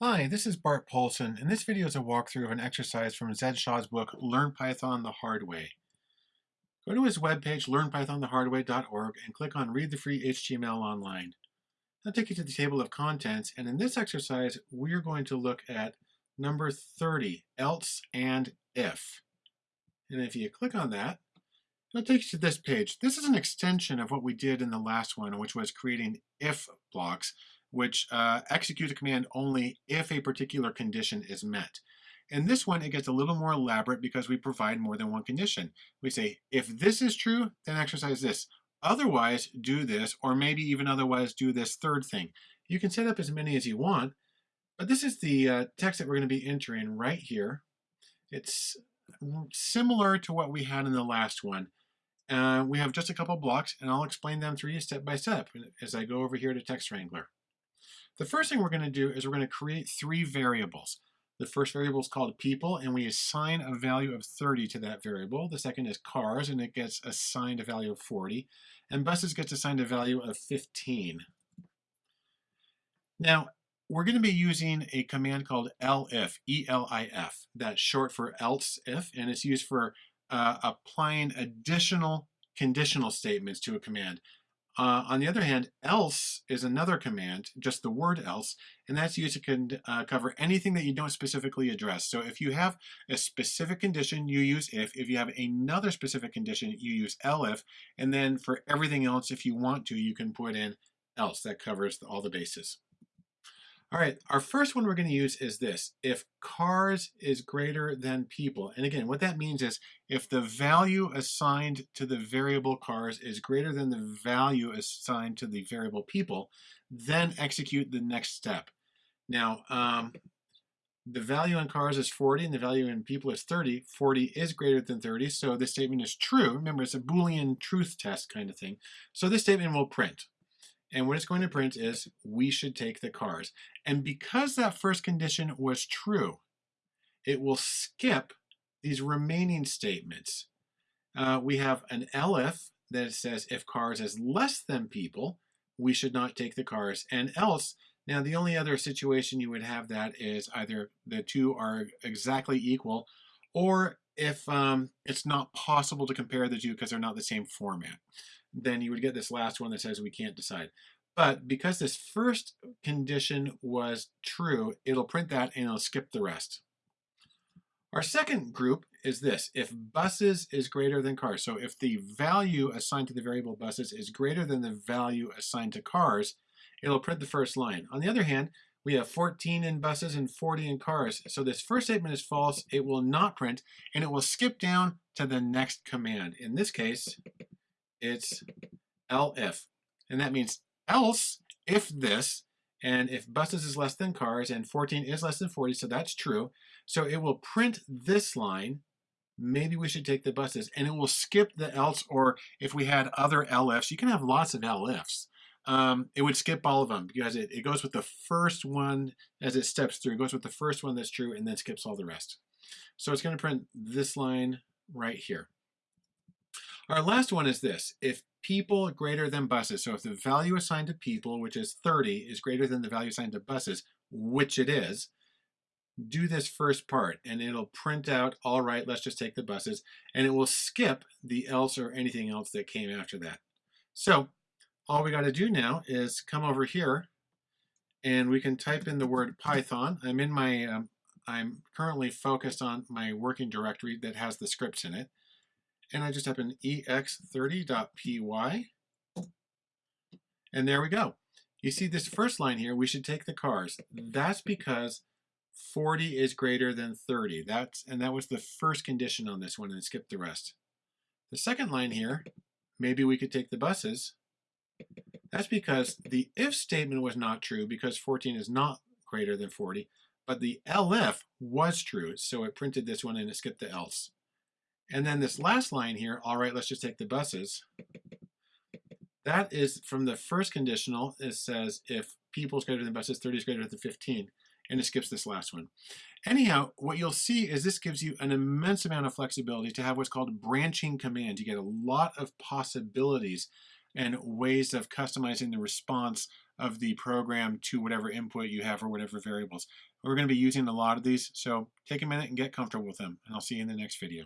Hi, this is Bart Poulson, and this video is a walkthrough of an exercise from Zed Shaw's book, Learn Python the Hard Way. Go to his webpage, learnpythonthehardway.org, and click on Read the Free HTML Online. That'll take you to the table of contents, and in this exercise, we're going to look at number 30, else and if. And if you click on that, it'll take you to this page. This is an extension of what we did in the last one, which was creating if blocks which uh, execute a command only if a particular condition is met. In this one, it gets a little more elaborate because we provide more than one condition. We say, if this is true, then exercise this. Otherwise, do this, or maybe even otherwise do this third thing. You can set up as many as you want, but this is the uh, text that we're going to be entering right here. It's similar to what we had in the last one. Uh, we have just a couple blocks, and I'll explain them through you step by step as I go over here to Text Wrangler. The first thing we're going to do is we're going to create three variables. The first variable is called people, and we assign a value of 30 to that variable. The second is cars, and it gets assigned a value of 40. And buses gets assigned a value of 15. Now, we're going to be using a command called elif, E-L-I-F. That's short for else if, and it's used for uh, applying additional conditional statements to a command. Uh, on the other hand, else is another command, just the word else, and that's used to uh, cover anything that you don't specifically address. So if you have a specific condition, you use if. If you have another specific condition, you use elif. And then for everything else, if you want to, you can put in else. That covers all the bases. All right, our first one we're going to use is this. If cars is greater than people, and again, what that means is if the value assigned to the variable cars is greater than the value assigned to the variable people, then execute the next step. Now, um, the value in cars is 40 and the value in people is 30. 40 is greater than 30, so this statement is true. Remember, it's a Boolean truth test kind of thing. So this statement will print. And what it's going to print is, we should take the cars. And because that first condition was true, it will skip these remaining statements. Uh, we have an elif that says if cars is less than people, we should not take the cars. And else, now the only other situation you would have that is either the two are exactly equal, or if um, it's not possible to compare the two because they're not the same format then you would get this last one that says we can't decide. But because this first condition was true, it'll print that and it'll skip the rest. Our second group is this, if buses is greater than cars. So if the value assigned to the variable buses is greater than the value assigned to cars, it'll print the first line. On the other hand, we have 14 in buses and 40 in cars. So this first statement is false, it will not print, and it will skip down to the next command. In this case, it's elif. And that means else if this, and if buses is less than cars, and 14 is less than 40, so that's true. So it will print this line, maybe we should take the buses, and it will skip the else, or if we had other elifs, you can have lots of elifs. Um, it would skip all of them because it, it goes with the first one as it steps through. It goes with the first one that's true and then skips all the rest. So it's going to print this line right here. Our last one is this. If people greater than buses, so if the value assigned to people, which is 30, is greater than the value assigned to buses, which it is, do this first part and it'll print out, all right, let's just take the buses, and it will skip the else or anything else that came after that. So all we got to do now is come over here and we can type in the word Python. I'm in my, um, I'm currently focused on my working directory that has the scripts in it and I just type in ex30.py, and there we go. You see this first line here, we should take the cars. That's because 40 is greater than 30. That's And that was the first condition on this one, and skip the rest. The second line here, maybe we could take the buses. That's because the if statement was not true because 14 is not greater than 40, but the elif was true, so it printed this one and it skipped the else. And then this last line here, all right, let's just take the buses. That is from the first conditional. It says if people is greater than buses, 30 is greater than 15. And it skips this last one. Anyhow, what you'll see is this gives you an immense amount of flexibility to have what's called branching commands. You get a lot of possibilities and ways of customizing the response of the program to whatever input you have or whatever variables. We're going to be using a lot of these, so take a minute and get comfortable with them, and I'll see you in the next video.